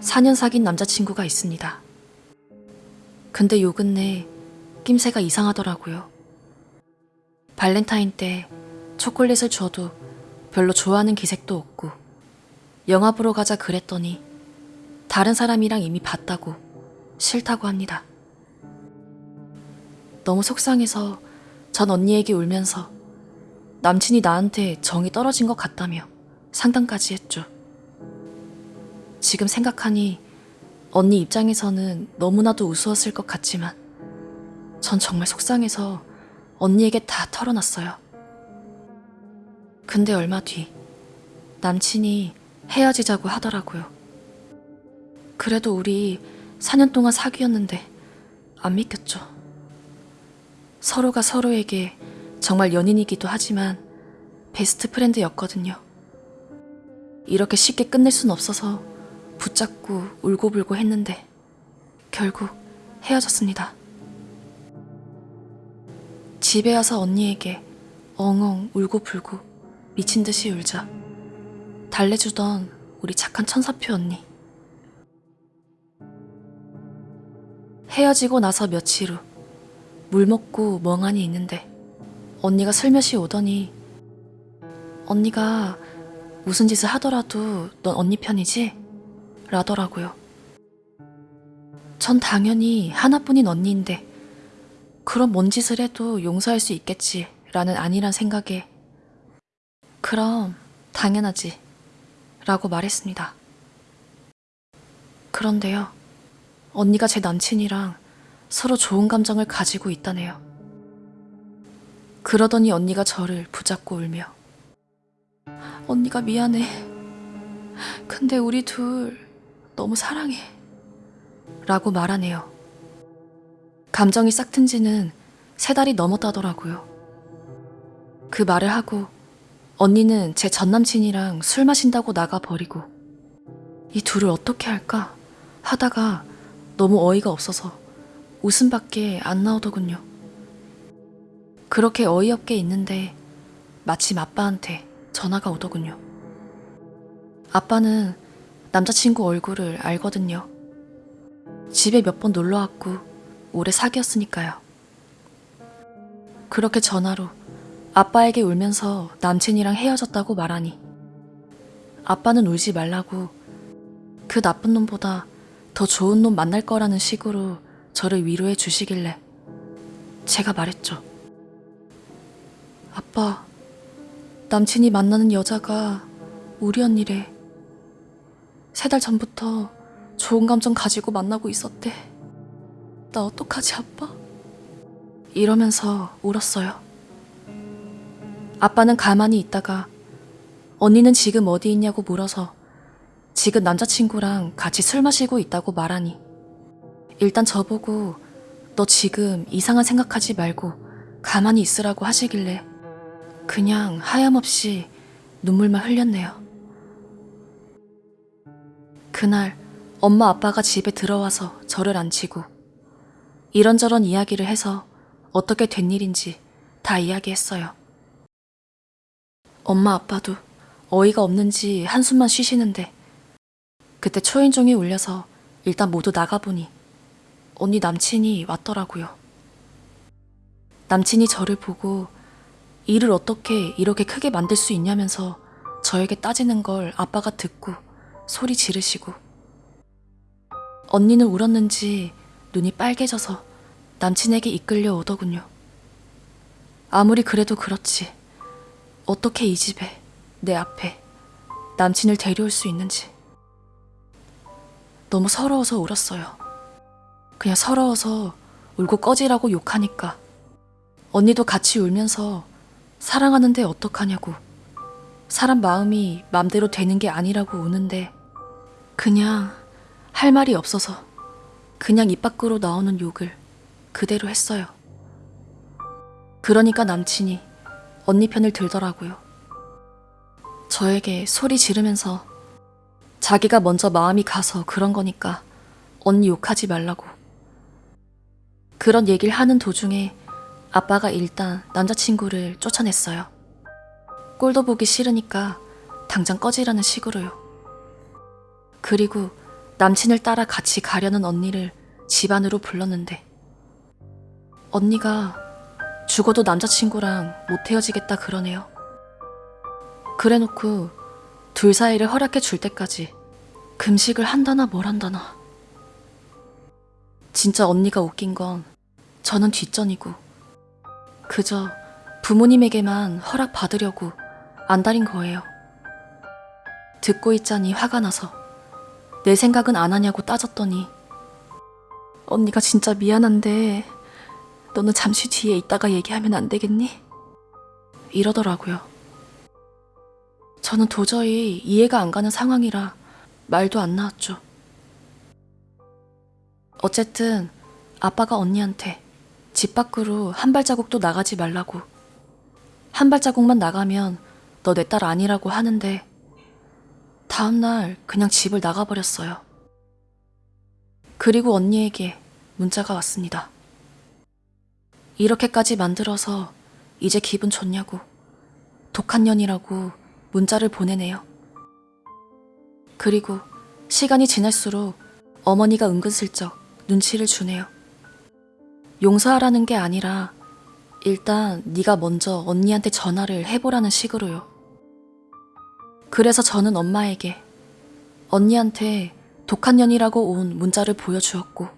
(4년) 사귄 남자친구가 있습니다. 근데 요 근래 낌새가 이상하더라고요. 발렌타인 때 초콜릿을 줘도 별로 좋아하는 기색도 없고 영화 보러 가자 그랬더니 다른 사람이랑 이미 봤다고 싫다고 합니다. 너무 속상해서 전 언니에게 울면서 남친이 나한테 정이 떨어진 것 같다며 상담까지 했죠. 지금 생각하니 언니 입장에서는 너무나도 우스웠을 것 같지만 전 정말 속상해서 언니에게 다 털어놨어요. 근데 얼마 뒤 남친이 헤어지자고 하더라고요. 그래도 우리 4년 동안 사귀었는데 안 믿겼죠. 서로가 서로에게 정말 연인이기도 하지만 베스트 프렌드였거든요. 이렇게 쉽게 끝낼 순 없어서 붙잡고 울고불고 했는데 결국 헤어졌습니다. 집에 와서 언니에게 엉엉 울고불고 미친 듯이 울자 달래주던 우리 착한 천사표 언니. 헤어지고 나서 며칠 후 물 먹고 멍하니 있는데 언니가 슬며시 오더니 언니가 무슨 짓을 하더라도 넌 언니 편이지? 라더라고요. 전 당연히 하나뿐인 언니인데 그럼 뭔 짓을 해도 용서할 수 있겠지 라는 아니란 생각에 그럼 당연하지 라고 말했습니다. 그런데요. 언니가 제 남친이랑 서로 좋은 감정을 가지고 있다네요. 그러더니 언니가 저를 붙잡고 울며 언니가 미안해. 근데 우리 둘 너무 사랑해. 라고 말하네요. 감정이 싹튼 지는 세 달이 넘었다더라고요. 그 말을 하고 언니는 제 전남친이랑 술 마신다고 나가버리고 이 둘을 어떻게 할까 하다가 너무 어이가 없어서 웃음밖에 안 나오더군요. 그렇게 어이없게 있는데 마침 아빠한테 전화가 오더군요. 아빠는 남자친구 얼굴을 알거든요. 집에 몇 번 놀러 왔고 오래 사귀었으니까요. 그렇게 전화로 아빠에게 울면서 남친이랑 헤어졌다고 말하니 아빠는 울지 말라고 그 나쁜 놈보다 더 좋은 놈 만날 거라는 식으로 저를 위로해 주시길래 제가 말했죠. 아빠, 남친이 만나는 여자가 우리 언니래. 세 달 전부터 좋은 감정 가지고 만나고 있었대. 나 어떡하지, 아빠? 이러면서 울었어요. 아빠는 가만히 있다가 언니는 지금 어디 있냐고 물어서 지금 남자친구랑 같이 술 마시고 있다고 말하니 일단 저보고 너 지금 이상한 생각하지 말고 가만히 있으라고 하시길래 그냥 하염없이 눈물만 흘렸네요. 그날 엄마 아빠가 집에 들어와서 저를 앉히고 이런저런 이야기를 해서 어떻게 된 일인지 다 이야기했어요. 엄마 아빠도 어이가 없는지 한숨만 쉬시는데 그때 초인종이 울려서 일단 모두 나가보니 언니 남친이 왔더라고요. 남친이 저를 보고 일을 어떻게 이렇게 크게 만들 수 있냐면서 저에게 따지는 걸 아빠가 듣고 소리 지르시고 언니는 울었는지 눈이 빨개져서 남친에게 이끌려 오더군요. 아무리 그래도 그렇지 어떻게 이 집에 내 앞에 남친을 데려올 수 있는지 너무 서러워서 울었어요. 그냥 서러워서 울고 꺼지라고 욕하니까 언니도 같이 울면서 사랑하는데 어떡하냐고 사람 마음이 맘대로 되는 게 아니라고 우는데 그냥 할 말이 없어서 그냥 입 밖으로 나오는 욕을 그대로 했어요. 그러니까 남친이 언니 편을 들더라고요. 저에게 소리 지르면서 자기가 먼저 마음이 가서 그런 거니까 언니 욕하지 말라고. 그런 얘기를 하는 도중에 아빠가 일단 남자친구를 쫓아냈어요. 꼴도 보기 싫으니까 당장 꺼지라는 식으로요. 그리고 남친을 따라 같이 가려는 언니를 집 안으로 불렀는데 언니가 죽어도 남자친구랑 못 헤어지겠다 그러네요. 그래놓고 둘 사이를 허락해 줄 때까지 금식을 한다나 뭘 한다나. 진짜 언니가 웃긴 건 저는 뒷전이고 그저 부모님에게만 허락 받으려고 안달인 거예요. 듣고 있자니 화가 나서 내 생각은 안 하냐고 따졌더니 언니가 진짜 미안한데 너는 잠시 뒤에 있다가 얘기하면 안 되겠니? 이러더라고요. 저는 도저히 이해가 안 가는 상황이라 말도 안 나왔죠. 어쨌든 아빠가 언니한테 집 밖으로 한 발자국도 나가지 말라고. 한 발자국만 나가면 너 내 딸 아니라고 하는데 다음날 그냥 집을 나가버렸어요. 그리고 언니에게 문자가 왔습니다. 이렇게까지 만들어서 이제 기분 좋냐고 독한 년이라고 문자를 보내네요. 그리고 시간이 지날수록 어머니가 은근슬쩍 눈치를 주네요. 용서하라는 게 아니라 일단 네가 먼저 언니한테 전화를 해보라는 식으로요. 그래서 저는 엄마에게 언니한테 독한 년이라고 온 문자를 보여주었고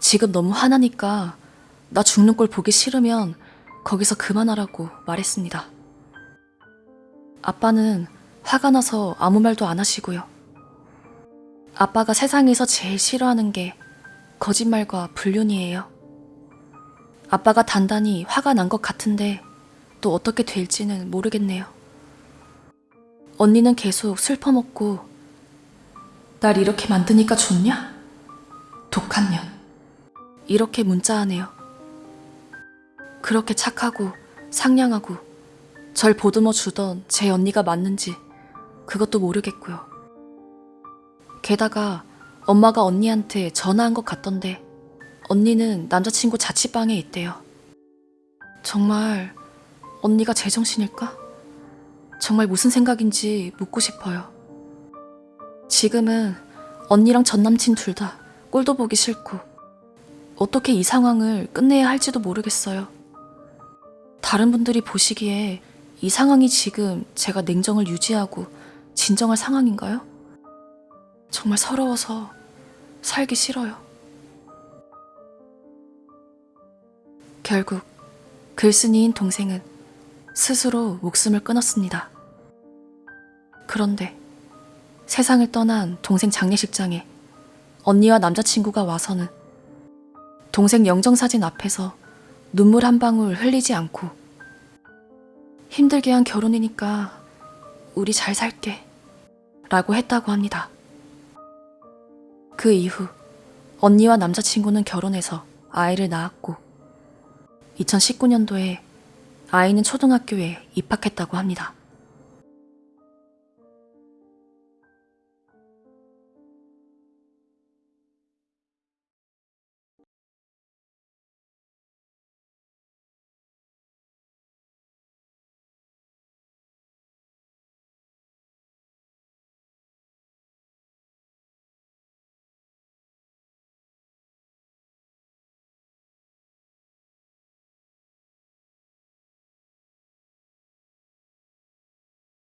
지금 너무 화나니까 나 죽는 꼴 보기 싫으면 거기서 그만하라고 말했습니다. 아빠는 화가 나서 아무 말도 안 하시고요. 아빠가 세상에서 제일 싫어하는 게 거짓말과 불륜이에요. 아빠가 단단히 화가 난 것 같은데 또 어떻게 될지는 모르겠네요. 언니는 계속 슬퍼 먹고 날 이렇게 만드니까 좋냐? 독한 년. 이렇게 문자하네요. 그렇게 착하고 상냥하고 절 보듬어 주던 제 언니가 맞는지 그것도 모르겠고요. 게다가 엄마가 언니한테 전화한 것 같던데 언니는 남자친구 자취방에 있대요. 정말 언니가 제정신일까? 정말 무슨 생각인지 묻고 싶어요. 지금은 언니랑 전 남친 둘 다 꼴도 보기 싫고 어떻게 이 상황을 끝내야 할지도 모르겠어요. 다른 분들이 보시기에 이 상황이 지금 제가 냉정을 유지하고 진정할 상황인가요? 정말 서러워서 살기 싫어요. 결국 글쓴이인 동생은 스스로 목숨을 끊었습니다. 그런데 세상을 떠난 동생 장례식장에 언니와 남자친구가 와서는 동생 영정사진 앞에서 눈물 한 방울 흘리지 않고 힘들게 한 결혼이니까 우리 잘 살게 라고 했다고 합니다. 그 이후 언니와 남자친구는 결혼해서 아이를 낳았고 2019년도에 아이는 초등학교에 입학했다고 합니다.